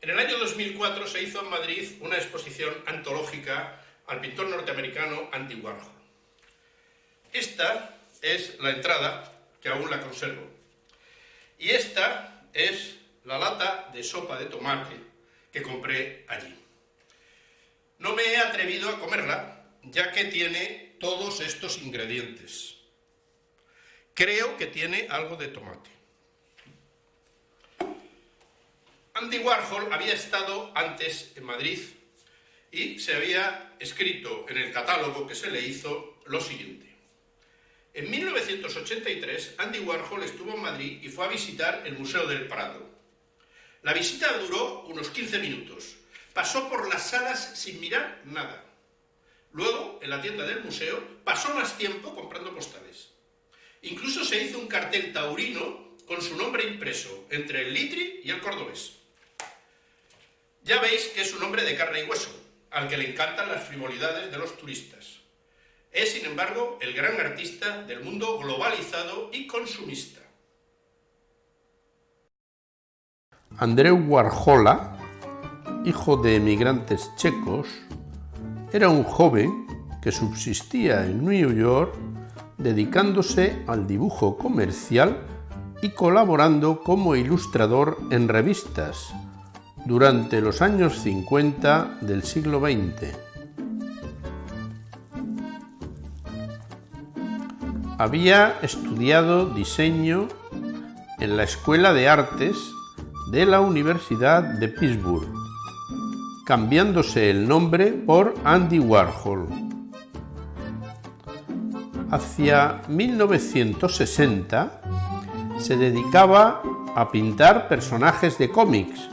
En el año 2004 se hizo en Madrid una exposición antológica al pintor norteamericano Andy Warhol. Esta es la entrada, que aún la conservo, y esta es la lata de sopa de tomate que compré allí. No me he atrevido a comerla, ya que tiene todos estos ingredientes. Creo que tiene algo de tomate. Andy Warhol había estado antes en Madrid y se había escrito en el catálogo que se le hizo lo siguiente. En 1983, Andy Warhol estuvo en Madrid y fue a visitar el Museo del Prado. La visita duró unos 15 minutos. Pasó por las salas sin mirar nada. Luego, en la tienda del museo, pasó más tiempo comprando postales. Incluso se hizo un cartel taurino con su nombre impreso entre el litri y el cordobés. Ya veis que es un hombre de carne y hueso, al que le encantan las frivolidades de los turistas. Es, sin embargo, el gran artista del mundo globalizado y consumista. Andreu Warhola, hijo de emigrantes checos, era un joven que subsistía en New York dedicándose al dibujo comercial y colaborando como ilustrador en revistas, durante los años 50 del siglo XX. Había estudiado diseño en la Escuela de Artes de la Universidad de Pittsburgh, cambiándose el nombre por Andy Warhol. Hacia 1960 se dedicaba a pintar personajes de cómics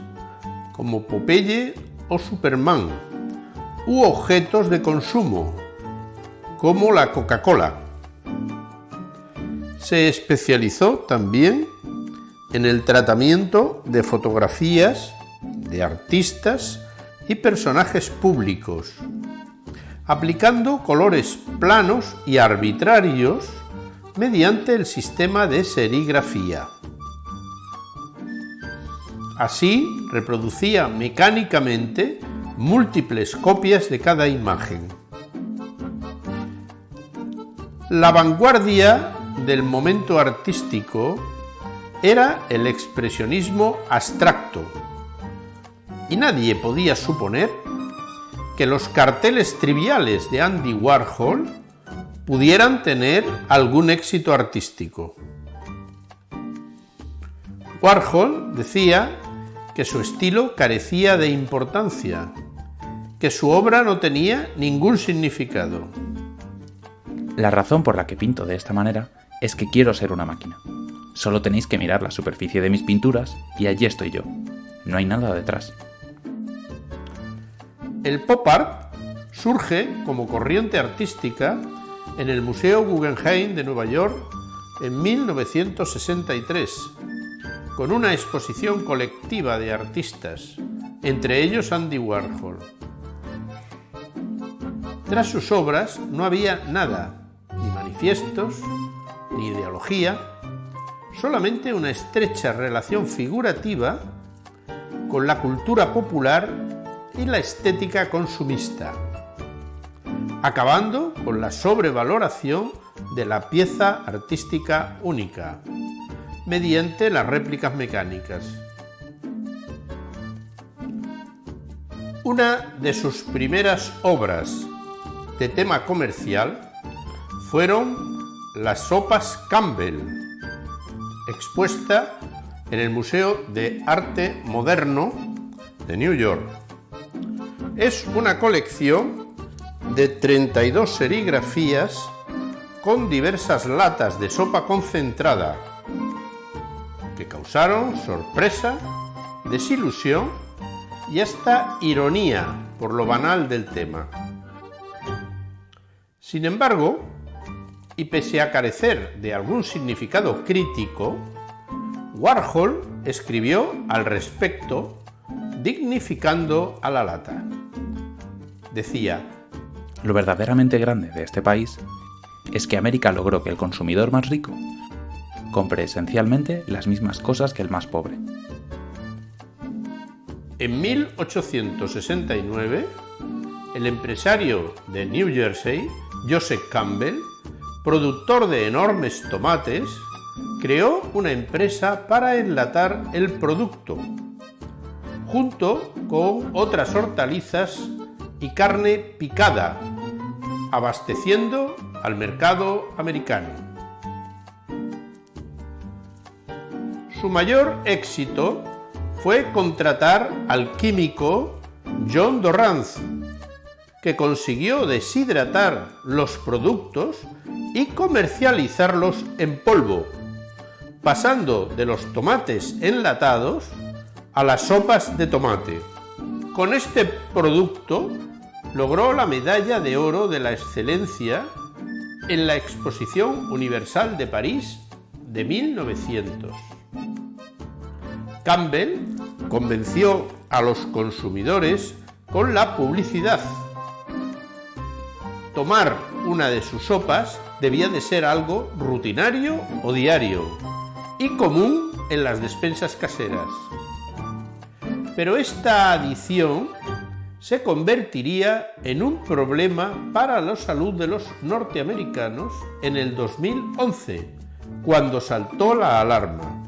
como Popeye o Superman, u objetos de consumo, como la Coca-Cola. Se especializó también en el tratamiento de fotografías de artistas y personajes públicos, aplicando colores planos y arbitrarios mediante el sistema de serigrafía. Así reproducía mecánicamente múltiples copias de cada imagen. La vanguardia del momento artístico era el expresionismo abstracto, y nadie podía suponer que los carteles triviales de Andy Warhol pudieran tener algún éxito artístico. Warhol decía que su estilo carecía de importancia, que su obra no tenía ningún significado. La razón por la que pinto de esta manera es que quiero ser una máquina. Solo tenéis que mirar la superficie de mis pinturas y allí estoy yo. No hay nada detrás. El pop art surge como corriente artística en el Museo Guggenheim de Nueva York en 1963 con una exposición colectiva de artistas, entre ellos Andy Warhol. Tras sus obras no había nada, ni manifiestos, ni ideología, solamente una estrecha relación figurativa con la cultura popular y la estética consumista, acabando con la sobrevaloración de la pieza artística única mediante las réplicas mecánicas. Una de sus primeras obras de tema comercial fueron las sopas Campbell, expuesta en el Museo de Arte Moderno de New York. Es una colección de 32 serigrafías con diversas latas de sopa concentrada sorpresa, desilusión y hasta ironía por lo banal del tema. Sin embargo, y pese a carecer de algún significado crítico, Warhol escribió al respecto dignificando a la lata. Decía, Lo verdaderamente grande de este país es que América logró que el consumidor más rico compre esencialmente las mismas cosas que el más pobre. En 1869, el empresario de New Jersey, Joseph Campbell, productor de enormes tomates, creó una empresa para enlatar el producto, junto con otras hortalizas y carne picada, abasteciendo al mercado americano. Su mayor éxito fue contratar al químico John Dorrance, que consiguió deshidratar los productos y comercializarlos en polvo, pasando de los tomates enlatados a las sopas de tomate. Con este producto logró la medalla de oro de la excelencia en la Exposición Universal de París de 1900. Campbell convenció a los consumidores con la publicidad. Tomar una de sus sopas debía de ser algo rutinario o diario y común en las despensas caseras. Pero esta adición se convertiría en un problema para la salud de los norteamericanos en el 2011, cuando saltó la alarma.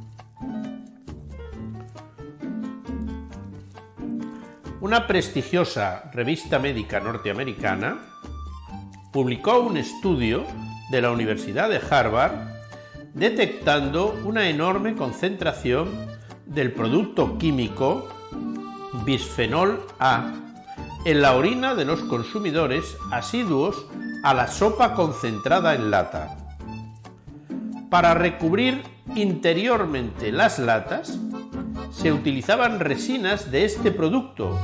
Una prestigiosa revista médica norteamericana publicó un estudio de la Universidad de Harvard detectando una enorme concentración del producto químico bisfenol A en la orina de los consumidores asiduos a la sopa concentrada en lata. Para recubrir interiormente las latas se utilizaban resinas de este producto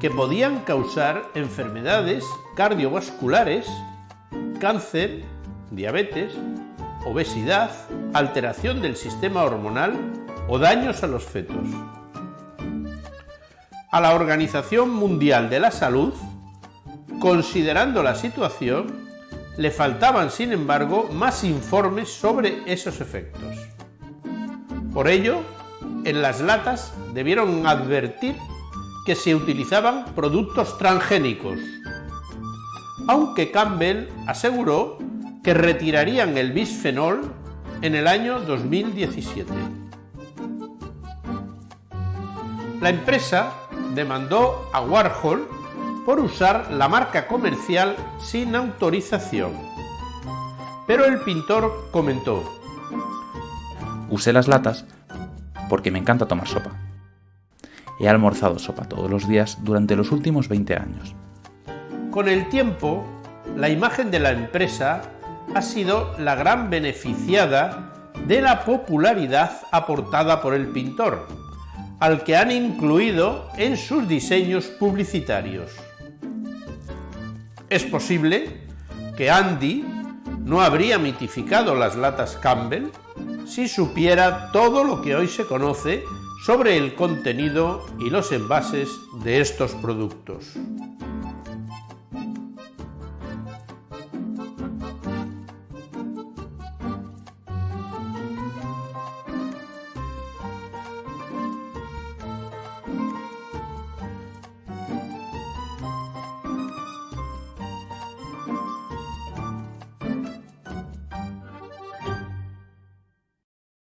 que podían causar enfermedades cardiovasculares, cáncer, diabetes, obesidad, alteración del sistema hormonal o daños a los fetos. A la Organización Mundial de la Salud, considerando la situación, le faltaban, sin embargo, más informes sobre esos efectos. Por ello, en las latas debieron advertir que se utilizaban productos transgénicos, aunque Campbell aseguró que retirarían el bisfenol en el año 2017. La empresa demandó a Warhol por usar la marca comercial sin autorización. Pero el pintor comentó, Usé las latas porque me encanta tomar sopa. He almorzado sopa todos los días durante los últimos 20 años. Con el tiempo, la imagen de la empresa ha sido la gran beneficiada de la popularidad aportada por el pintor, al que han incluido en sus diseños publicitarios. Es posible que Andy no habría mitificado las latas Campbell si supiera todo lo que hoy se conoce sobre el contenido y los envases de estos productos.